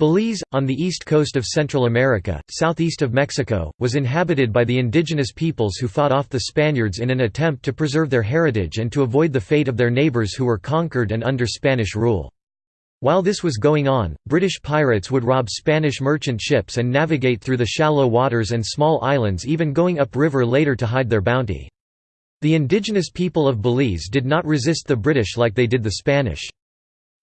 Belize, on the east coast of Central America, southeast of Mexico, was inhabited by the indigenous peoples who fought off the Spaniards in an attempt to preserve their heritage and to avoid the fate of their neighbors who were conquered and under Spanish rule. While this was going on, British pirates would rob Spanish merchant ships and navigate through the shallow waters and small islands even going upriver later to hide their bounty. The indigenous people of Belize did not resist the British like they did the Spanish.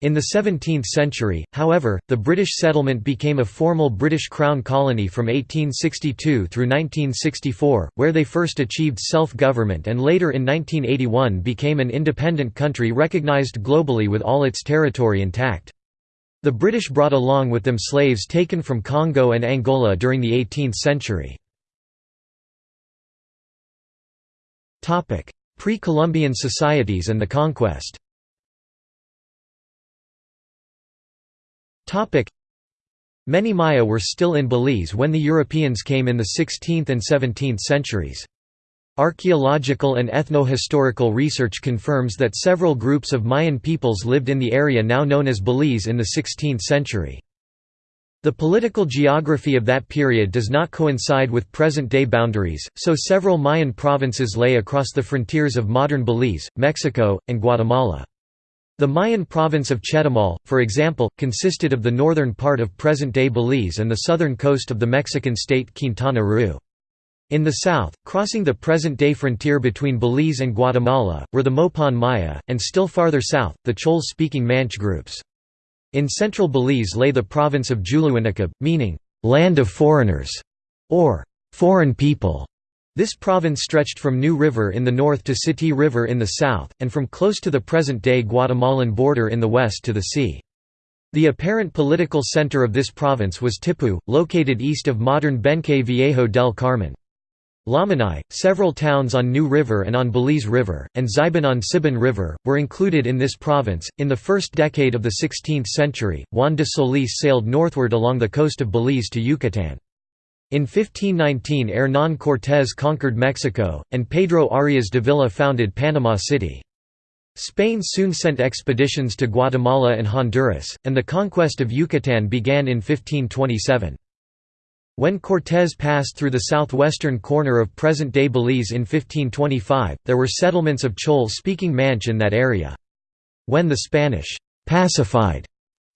In the 17th century, however, the British settlement became a formal British Crown colony from 1862 through 1964, where they first achieved self-government and later in 1981 became an independent country recognised globally with all its territory intact. The British brought along with them slaves taken from Congo and Angola during the 18th century. Pre-Columbian societies and the conquest Many Maya were still in Belize when the Europeans came in the 16th and 17th centuries. Archaeological and ethno-historical research confirms that several groups of Mayan peoples lived in the area now known as Belize in the 16th century. The political geography of that period does not coincide with present-day boundaries, so several Mayan provinces lay across the frontiers of modern Belize, Mexico, and Guatemala. The Mayan province of Chetumal, for example, consisted of the northern part of present-day Belize and the southern coast of the Mexican state Quintana Roo. In the south, crossing the present-day frontier between Belize and Guatemala, were the Mopan Maya, and still farther south, the Chol-speaking Manch groups. In central Belize lay the province of Dzuluinicob, meaning, "...land of foreigners", or "...foreign people". This province stretched from New River in the north to Sittee River in the south, and from close to the present-day Guatemalan border in the west to the sea. The apparent political center of this province was Tipu, located east of modern Benque Viejo del Carmen. Lamanai, several towns on New River and on Belize River, and Ziban on Sibun River, were included in this province. In the first decade of the 16th century, Juan de Solis sailed northward along the coast of Belize to Yucatan. In 1519 Hernán Cortés conquered Mexico, and Pedro Arias Dávila founded Panama City. Spain soon sent expeditions to Guatemala and Honduras, and the conquest of Yucatan began in 1527. When Cortés passed through the southwestern corner of present-day Belize in 1525, there were settlements of Chol-speaking Manch in that area. When the Spanish «pacified»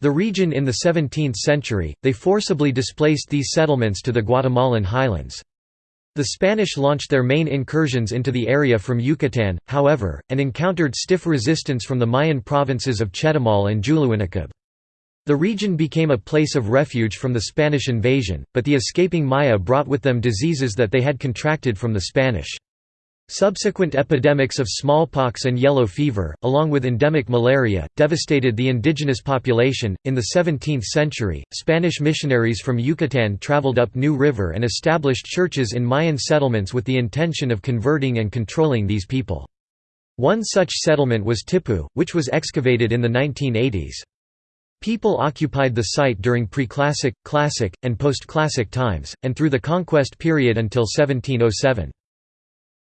The region in the 17th century, they forcibly displaced these settlements to the Guatemalan highlands. The Spanish launched their main incursions into the area from Yucatan, however, and encountered stiff resistance from the Mayan provinces of Chetumal and Dzuluinicob. The region became a place of refuge from the Spanish invasion, but the escaping Maya brought with them diseases that they had contracted from the Spanish. Subsequent epidemics of smallpox and yellow fever, along with endemic malaria, devastated the indigenous population. In the 17th century, Spanish missionaries from Yucatan traveled up New River and established churches in Mayan settlements with the intention of converting and controlling these people. One such settlement was Tipu, which was excavated in the 1980s. People occupied the site during preclassic, classic, and post-classic times, and through the conquest period until 1707.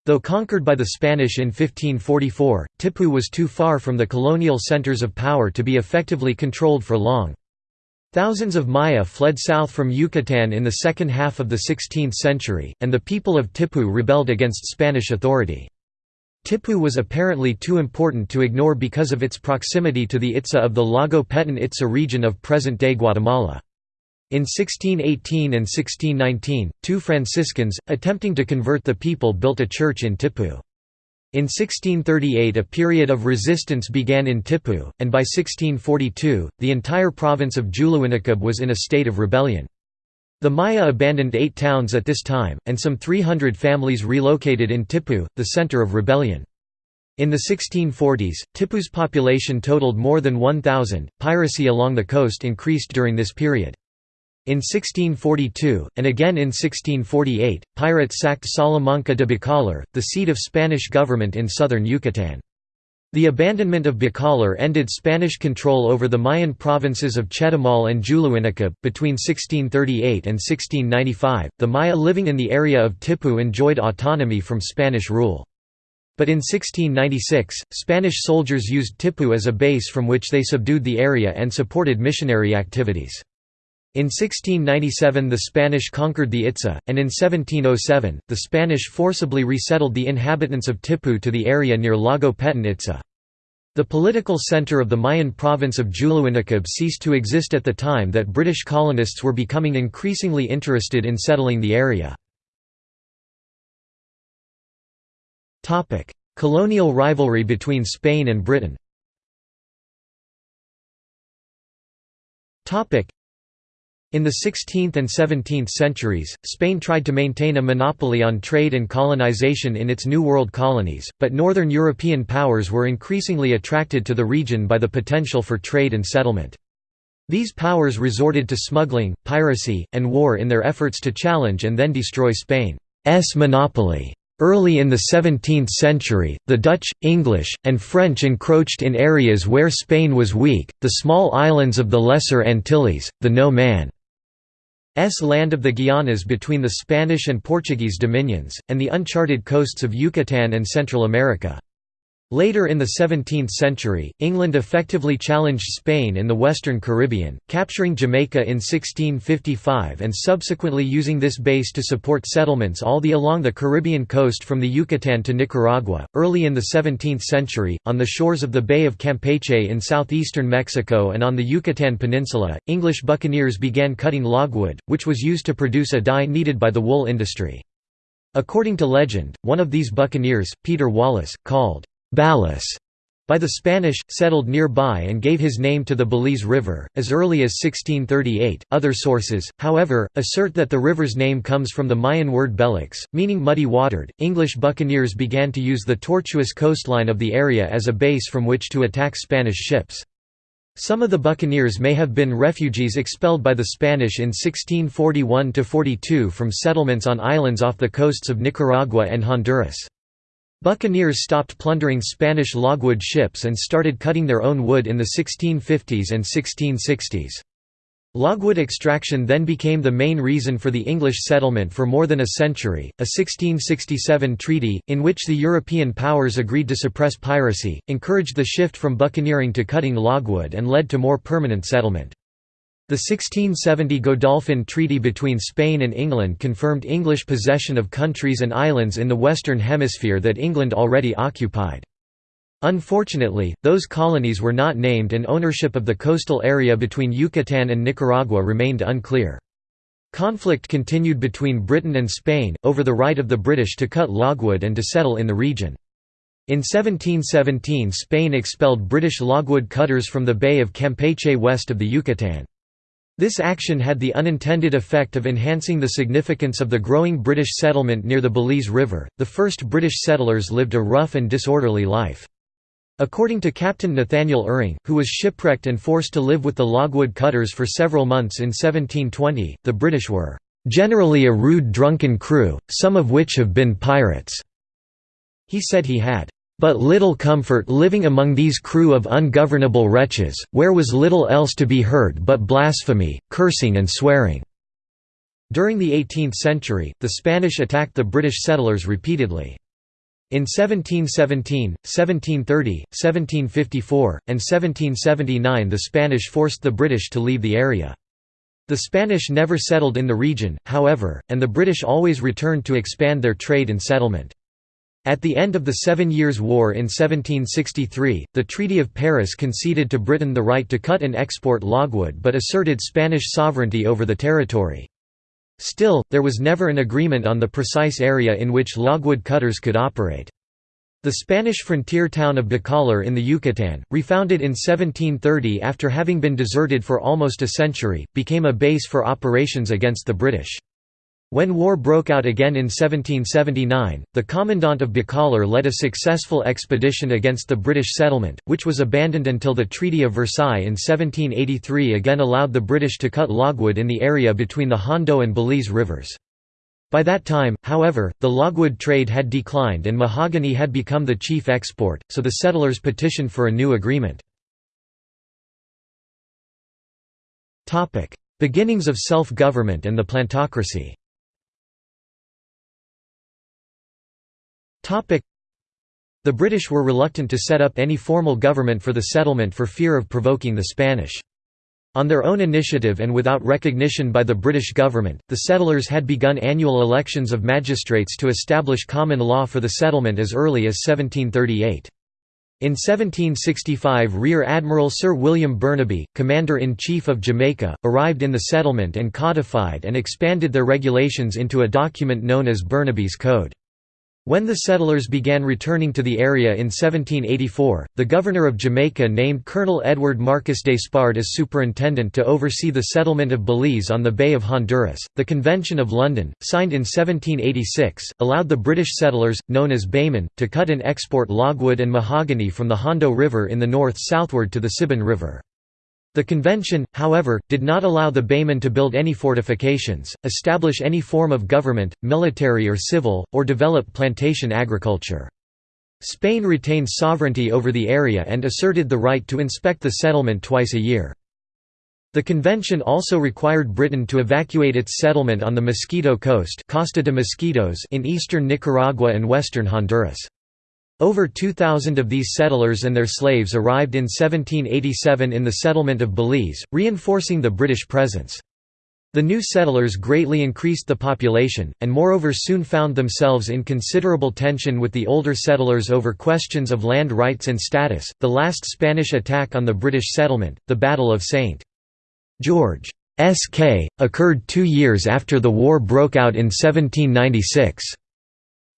Though conquered by the Spanish in 1544, Tipu was too far from the colonial centers of power to be effectively controlled for long. Thousands of Maya fled south from Yucatan in the second half of the 16th century, and the people of Tipu rebelled against Spanish authority. Tipu was apparently too important to ignore because of its proximity to the Itza of the Lago Petén Itza region of present-day Guatemala. In 1618 and 1619, two Franciscans, attempting to convert the people built a church in Tipu. In 1638 a period of resistance began in Tipu, and by 1642, the entire province of Dzuluinicob was in a state of rebellion. The Maya abandoned eight towns at this time, and some 300 families relocated in Tipu, the center of rebellion. In the 1640s, Tipu's population totaled more than 1,000. Piracy along the coast increased during this period. In 1642, and again in 1648, pirates sacked Salamanca de Bacalar, the seat of Spanish government in southern Yucatan. The abandonment of Bacalar ended Spanish control over the Mayan provinces of Chetumal and Dzuluinicob. Between 1638 and 1695, the Maya living in the area of Tipu enjoyed autonomy from Spanish rule. But in 1696, Spanish soldiers used Tipu as a base from which they subdued the area and supported missionary activities. In 1697 the Spanish conquered the Itza, and in 1707, the Spanish forcibly resettled the inhabitants of Tipu to the area near Lago Petén Itza. The political centre of the Mayan province of Dzuluinicob ceased to exist at the time that British colonists were becoming increasingly interested in settling the area. Colonial rivalry between Spain and Britain in the 16th and 17th centuries, Spain tried to maintain a monopoly on trade and colonization in its New World colonies, but northern European powers were increasingly attracted to the region by the potential for trade and settlement. These powers resorted to smuggling, piracy, and war in their efforts to challenge and then destroy Spain's monopoly. Early in the 17th century, the Dutch, English, and French encroached in areas where Spain was weak, the small islands of the Lesser Antilles, the no man land of the Guianas between the Spanish and Portuguese dominions, and the uncharted coasts of Yucatan and Central America. Later in the 17th century, England effectively challenged Spain in the Western Caribbean, capturing Jamaica in 1655 and subsequently using this base to support settlements all the along the Caribbean coast from the Yucatan to Nicaragua. Early in the 17th century, on the shores of the Bay of Campeche in southeastern Mexico and on the Yucatan Peninsula, English buccaneers began cutting logwood, which was used to produce a dye needed by the wool industry. According to legend, one of these buccaneers, Peter Wallace, called Balas by the Spanish, settled nearby and gave his name to the Belize River, as early as 1638. Other sources, however, assert that the river's name comes from the Mayan word belix, meaning muddy watered. English buccaneers began to use the tortuous coastline of the area as a base from which to attack Spanish ships. Some of the buccaneers may have been refugees expelled by the Spanish in 1641 42 from settlements on islands off the coasts of Nicaragua and Honduras. Buccaneers stopped plundering Spanish logwood ships and started cutting their own wood in the 1650s and 1660s. Logwood extraction then became the main reason for the English settlement for more than a century. A 1667 treaty, in which the European powers agreed to suppress piracy, encouraged the shift from buccaneering to cutting logwood and led to more permanent settlement. The 1670 Godolphin Treaty between Spain and England confirmed English possession of countries and islands in the Western Hemisphere that England already occupied. Unfortunately, those colonies were not named and ownership of the coastal area between Yucatan and Nicaragua remained unclear. Conflict continued between Britain and Spain, over the right of the British to cut logwood and to settle in the region. In 1717 Spain expelled British logwood cutters from the Bay of Campeche west of the Yucatan. This action had the unintended effect of enhancing the significance of the growing British settlement near the Belize River. The first British settlers lived a rough and disorderly life. According to Captain Nathaniel Uring, who was shipwrecked and forced to live with the logwood cutters for several months in 1720, the British were generally a rude drunken crew, some of which have been pirates. He said he had but little comfort living among these crew of ungovernable wretches, where was little else to be heard but blasphemy, cursing and swearing." During the 18th century, the Spanish attacked the British settlers repeatedly. In 1717, 1730, 1754, and 1779 the Spanish forced the British to leave the area. The Spanish never settled in the region, however, and the British always returned to expand their trade and settlement. At the end of the Seven Years' War in 1763, the Treaty of Paris conceded to Britain the right to cut and export logwood but asserted Spanish sovereignty over the territory. Still, there was never an agreement on the precise area in which logwood cutters could operate. The Spanish frontier town of Bacalar in the Yucatan, refounded in 1730 after having been deserted for almost a century, became a base for operations against the British. When war broke out again in 1779, the commandant of Bacalar led a successful expedition against the British settlement, which was abandoned until the Treaty of Versailles in 1783 again allowed the British to cut logwood in the area between the Hondo and Belize rivers. By that time, however, the logwood trade had declined and mahogany had become the chief export, so the settlers petitioned for a new agreement. Beginnings of self-government and the plantocracy The British were reluctant to set up any formal government for the settlement for fear of provoking the Spanish. On their own initiative and without recognition by the British government, the settlers had begun annual elections of magistrates to establish common law for the settlement as early as 1738. In 1765 Rear Admiral Sir William Burnaby, Commander-in-Chief of Jamaica, arrived in the settlement and codified and expanded their regulations into a document known as Burnaby's Code. When the settlers began returning to the area in 1784, the governor of Jamaica named Colonel Edward Marcus Despard as superintendent to oversee the settlement of Belize on the Bay of Honduras. The Convention of London, signed in 1786, allowed the British settlers, known as Baymen, to cut and export logwood and mahogany from the Hondo River in the north southward to the Sibun River. The convention, however, did not allow the Baymen to build any fortifications, establish any form of government, military or civil, or develop plantation agriculture. Spain retained sovereignty over the area and asserted the right to inspect the settlement twice a year. The convention also required Britain to evacuate its settlement on the Mosquito Coast Costa de Mosquitos in eastern Nicaragua and western Honduras. Over 2,000 of these settlers and their slaves arrived in 1787 in the settlement of Belize, reinforcing the British presence. The new settlers greatly increased the population, and moreover soon found themselves in considerable tension with the older settlers over questions of land rights and status. The last Spanish attack on the British settlement, the Battle of St. George's Caye, occurred two years after the war broke out in 1796.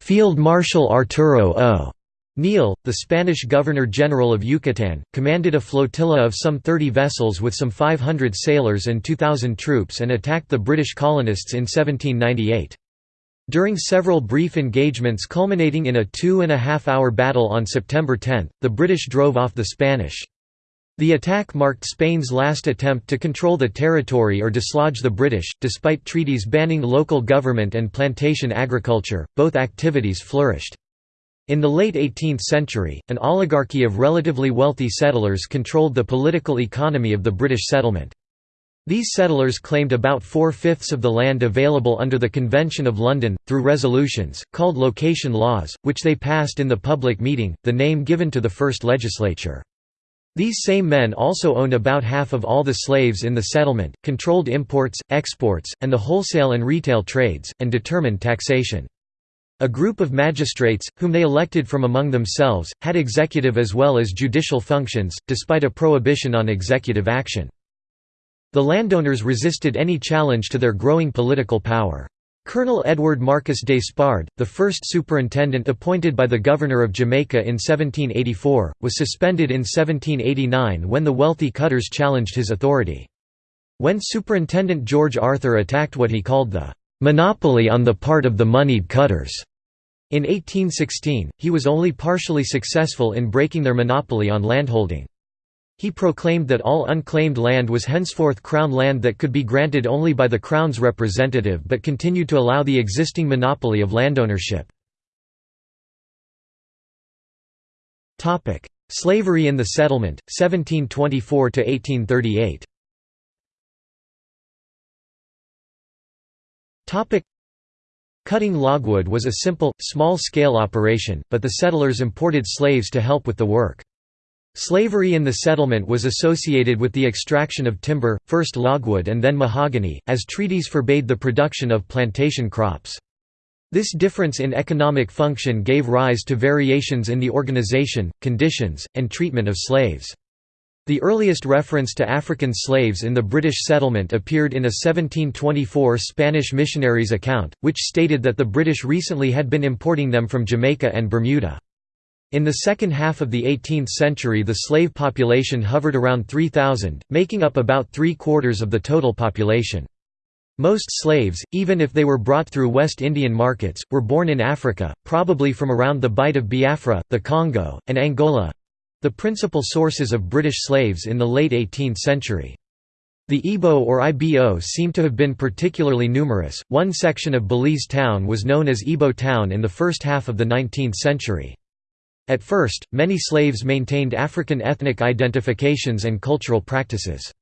Field Marshal Arturo O. Neill, the Spanish Governor-General of Yucatan, commanded a flotilla of some 30 vessels with some 500 sailors and 2,000 troops and attacked the British colonists in 1798. During several brief engagements culminating in a two-and-a-half-hour battle on September 10, the British drove off the Spanish. The attack marked Spain's last attempt to control the territory or dislodge the British. Despite treaties banning local government and plantation agriculture, both activities flourished. In the late 18th century, an oligarchy of relatively wealthy settlers controlled the political economy of the British settlement. These settlers claimed about four-fifths of the land available under the Convention of London, through resolutions, called location laws, which they passed in the public meeting, the name given to the first legislature. These same men also owned about half of all the slaves in the settlement, controlled imports, exports, and the wholesale and retail trades, and determined taxation. A group of magistrates, whom they elected from among themselves, had executive as well as judicial functions, despite a prohibition on executive action. The landowners resisted any challenge to their growing political power. Colonel Edward Marcus Despard, the first superintendent appointed by the governor of Jamaica in 1784, was suspended in 1789 when the wealthy cutters challenged his authority. When Superintendent George Arthur attacked what he called the monopoly on the part of the moneyed cutters. In 1816, he was only partially successful in breaking their monopoly on landholding. He proclaimed that all unclaimed land was henceforth Crown land that could be granted only by the Crown's representative but continued to allow the existing monopoly of landownership. Slavery in the settlement, 1724–1838 Cutting logwood was a simple, small-scale operation, but the settlers imported slaves to help with the work. Slavery in the settlement was associated with the extraction of timber, first logwood and then mahogany, as treaties forbade the production of plantation crops. This difference in economic function gave rise to variations in the organization, conditions, and treatment of slaves. The earliest reference to African slaves in the British settlement appeared in a 1724 Spanish missionary's account, which stated that the British recently had been importing them from Jamaica and Bermuda. In the second half of the 18th century the slave population hovered around 3,000, making up about three-quarters of the total population. Most slaves, even if they were brought through West Indian markets, were born in Africa, probably from around the Bight of Biafra, the Congo, and Angola, the principal sources of British slaves in the late 18th century. The Ibo or Ibo seem to have been particularly numerous. One section of Belize town was known as Ibo Town in the first half of the 19th century. At first, many slaves maintained African ethnic identifications and cultural practices.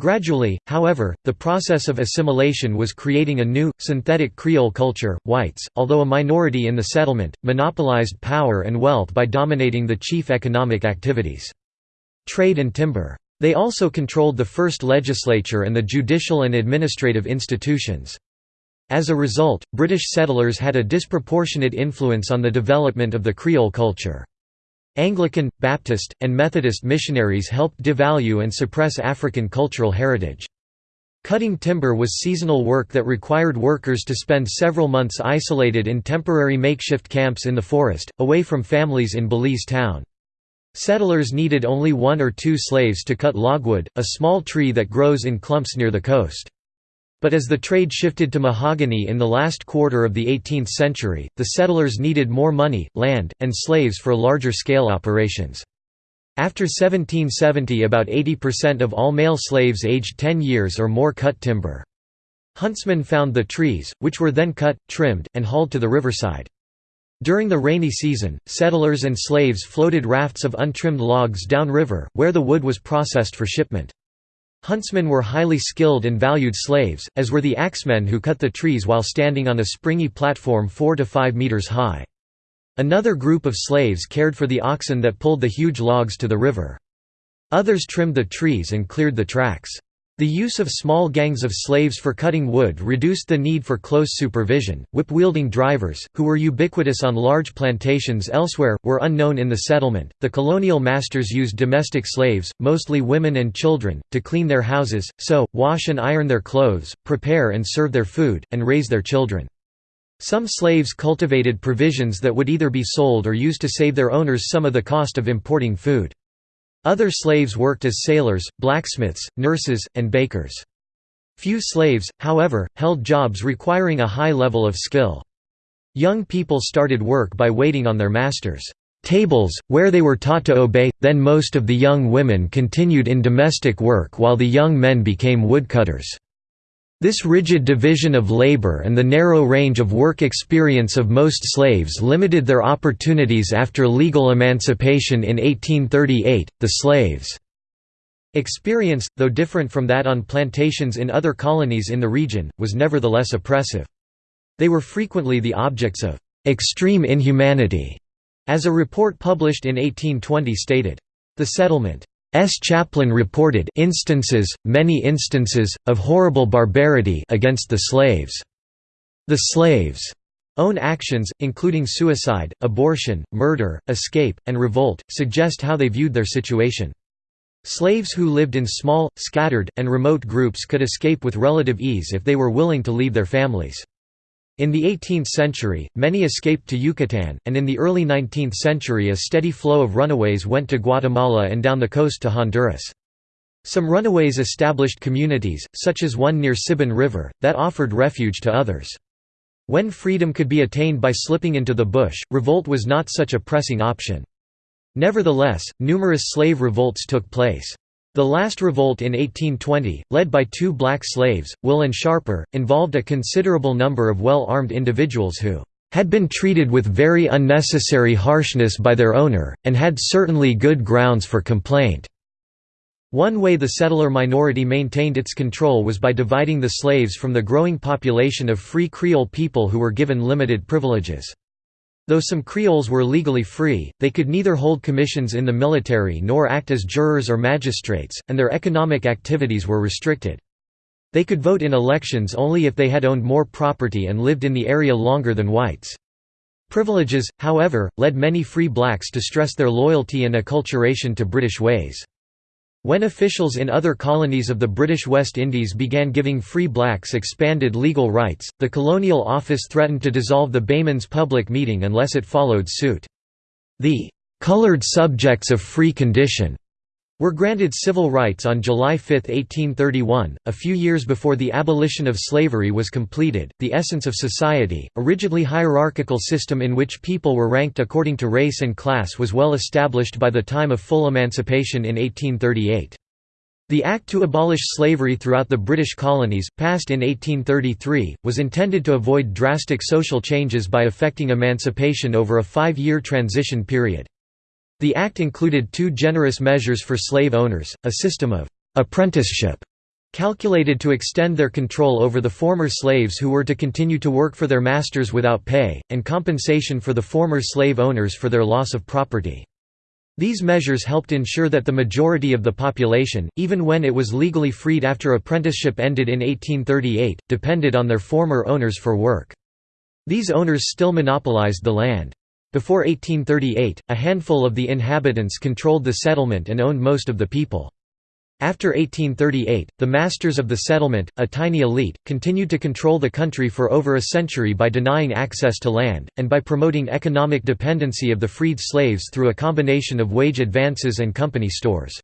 Gradually, however, the process of assimilation was creating a new, synthetic Creole culture. Whites, although a minority in the settlement, monopolized power and wealth by dominating the chief economic activities. Trade and timber. They also controlled the first legislature and the judicial and administrative institutions. As a result, British settlers had a disproportionate influence on the development of the Creole culture. Anglican, Baptist, and Methodist missionaries helped devalue and suppress African cultural heritage. Cutting timber was seasonal work that required workers to spend several months isolated in temporary makeshift camps in the forest, away from families in Belize town. Settlers needed only one or two slaves to cut logwood, a small tree that grows in clumps near the coast. But as the trade shifted to mahogany in the last quarter of the 18th century, the settlers needed more money, land, and slaves for larger-scale operations. After 1770 about 80% of all male slaves aged 10 years or more cut timber. Huntsmen found the trees, which were then cut, trimmed, and hauled to the riverside. During the rainy season, settlers and slaves floated rafts of untrimmed logs downriver, where the wood was processed for shipment. Huntsmen were highly skilled and valued slaves, as were the axemen who cut the trees while standing on a springy platform 4 to 5 meters high. Another group of slaves cared for the oxen that pulled the huge logs to the river. Others trimmed the trees and cleared the tracks. The use of small gangs of slaves for cutting wood reduced the need for close supervision. Whip wielding drivers, who were ubiquitous on large plantations elsewhere, were unknown in the settlement. The colonial masters used domestic slaves, mostly women and children, to clean their houses, sew, wash and iron their clothes, prepare and serve their food, and raise their children. Some slaves cultivated provisions that would either be sold or used to save their owners some of the cost of importing food. Other slaves worked as sailors, blacksmiths, nurses, and bakers. Few slaves, however, held jobs requiring a high level of skill. Young people started work by waiting on their masters' tables, where they were taught to obey, then most of the young women continued in domestic work while the young men became woodcutters. This rigid division of labor and the narrow range of work experience of most slaves limited their opportunities after legal emancipation in 1838. The slaves' experience, though different from that on plantations in other colonies in the region, was nevertheless oppressive. They were frequently the objects of extreme inhumanity, as a report published in 1820 stated. The settlement S. chaplain reported instances, many instances, of horrible barbarity against the slaves. The slaves' own actions, including suicide, abortion, murder, escape, and revolt, suggest how they viewed their situation. Slaves who lived in small, scattered, and remote groups could escape with relative ease if they were willing to leave their families. In the 18th century, many escaped to Yucatan, and in the early 19th century a steady flow of runaways went to Guatemala and down the coast to Honduras. Some runaways established communities, such as one near Sibun River, that offered refuge to others. When freedom could be attained by slipping into the bush, revolt was not such a pressing option. Nevertheless, numerous slave revolts took place. The last revolt in 1820, led by two black slaves, Will and Sharper, involved a considerable number of well-armed individuals who had been treated with very unnecessary harshness by their owner, and had certainly good grounds for complaint. One way the settler minority maintained its control was by dividing the slaves from the growing population of free Creole people who were given limited privileges. Though some Creoles were legally free, they could neither hold commissions in the military nor act as jurors or magistrates, and their economic activities were restricted. They could vote in elections only if they had owned more property and lived in the area longer than whites. Privileges, however, led many free blacks to stress their loyalty and acculturation to British ways. When officials in other colonies of the British West Indies began giving free blacks expanded legal rights, the Colonial Office threatened to dissolve the Baymen's public meeting unless it followed suit. The "'coloured subjects of free condition' were granted civil rights on July 5, 1831, a few years before the abolition of slavery was completed. The essence of society, a rigidly hierarchical system in which people were ranked according to race and class, was well established by the time of full emancipation in 1838. The Act to abolish slavery throughout the British colonies, passed in 1833, was intended to avoid drastic social changes by affecting emancipation over a five-year transition period. The act included two generous measures for slave owners, a system of «apprenticeship» calculated to extend their control over the former slaves who were to continue to work for their masters without pay, and compensation for the former slave owners for their loss of property. These measures helped ensure that the majority of the population, even when it was legally freed after apprenticeship ended in 1838, depended on their former owners for work. These owners still monopolized the land. Before 1838, a handful of the inhabitants controlled the settlement and owned most of the people. After 1838, the masters of the settlement, a tiny elite, continued to control the country for over a century by denying access to land, and by promoting economic dependency of the freed slaves through a combination of wage advances and company stores.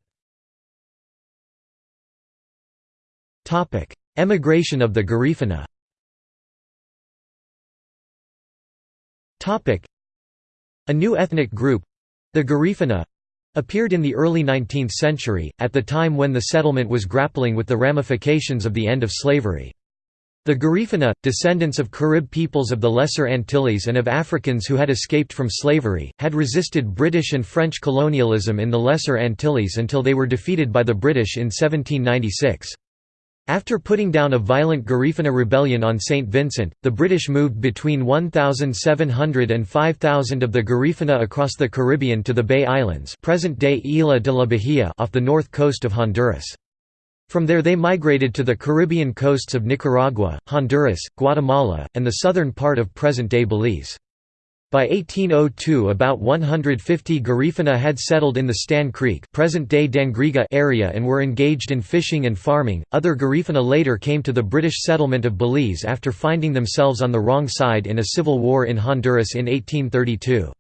Emigration of the Garifuna A new ethnic group—the Garifuna, appeared in the early 19th century, at the time when the settlement was grappling with the ramifications of the end of slavery. The Garifuna, descendants of Carib peoples of the Lesser Antilles and of Africans who had escaped from slavery, had resisted British and French colonialism in the Lesser Antilles until they were defeated by the British in 1796. After putting down a violent Garifuna rebellion on St. Vincent, the British moved between 1,700 and 5,000 of the Garifuna across the Caribbean to the Bay Islands present-day Isla de la Bahia off the north coast of Honduras. From there they migrated to the Caribbean coasts of Nicaragua, Honduras, Guatemala, and the southern part of present-day Belize. By 1802 about 150 Garifuna had settled in the Stann Creek present-day Dangriga area and were engaged in fishing and farming. Other Garifuna later came to the British settlement of Belize after finding themselves on the wrong side in a civil war in Honduras in 1832.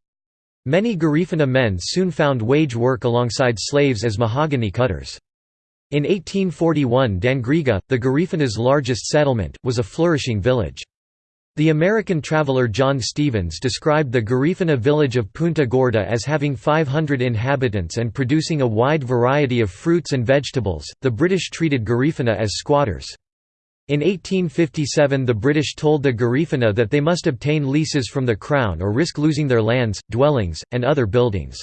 Many Garifuna men soon found wage work alongside slaves as mahogany cutters. In 1841 Dangriga, the Garifuna's largest settlement, was a flourishing village. The American traveler John Stephens described the Garifuna village of Punta Gorda as having 500 inhabitants and producing a wide variety of fruits and vegetables. The British treated Garifuna as squatters. In 1857 the British told the Garifuna that they must obtain leases from the Crown or risk losing their lands, dwellings, and other buildings.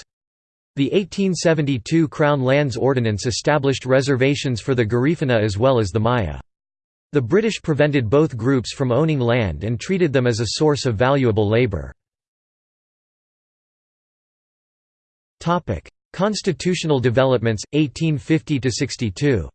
The 1872 Crown Lands Ordinance established reservations for the Garifuna as well as the Maya. The British prevented both groups from owning land and treated them as a source of valuable labour. Constitutional developments, 1850–62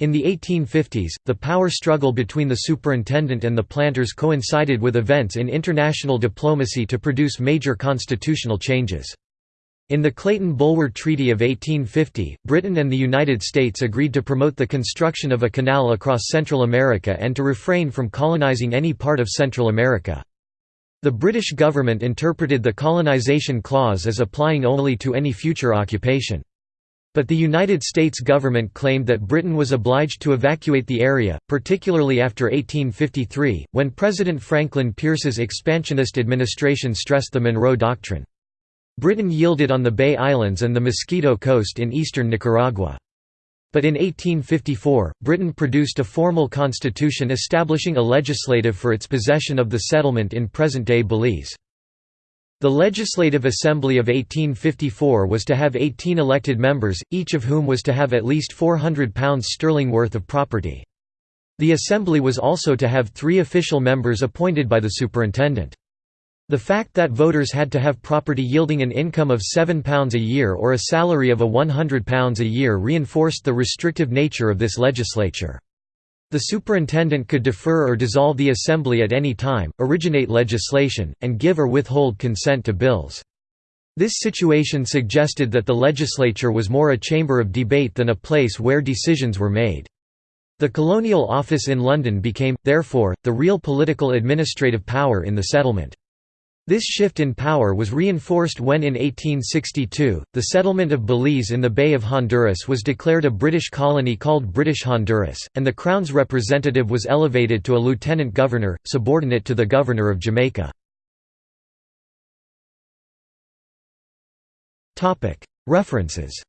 in the 1850s, the power struggle between the superintendent and the planters coincided with events in international diplomacy to produce major constitutional changes. In the Clayton-Bulwer Treaty of 1850, Britain and the United States agreed to promote the construction of a canal across Central America and to refrain from colonizing any part of Central America. The British government interpreted the colonization clause as applying only to any future occupation. But the United States government claimed that Britain was obliged to evacuate the area, particularly after 1853, when President Franklin Pierce's expansionist administration stressed the Monroe Doctrine. Britain yielded on the Bay Islands and the Mosquito Coast in eastern Nicaragua. But in 1854, Britain produced a formal constitution establishing a legislative for its possession of the settlement in present-day Belize. The Legislative Assembly of 1854 was to have 18 elected members, each of whom was to have at least £400 sterling worth of property. The Assembly was also to have three official members appointed by the superintendent. The fact that voters had to have property yielding an income of £7 a year or a salary of a £100 a year reinforced the restrictive nature of this legislature. The superintendent could defer or dissolve the assembly at any time, originate legislation, and give or withhold consent to bills. This situation suggested that the legislature was more a chamber of debate than a place where decisions were made. The colonial office in London became, therefore, the real political administrative power in the settlement. This shift in power was reinforced when in 1862, the settlement of Belize in the Bay of Honduras was declared a British colony called British Honduras, and the Crown's representative was elevated to a lieutenant governor, subordinate to the governor of Jamaica. References